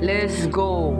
Let's go.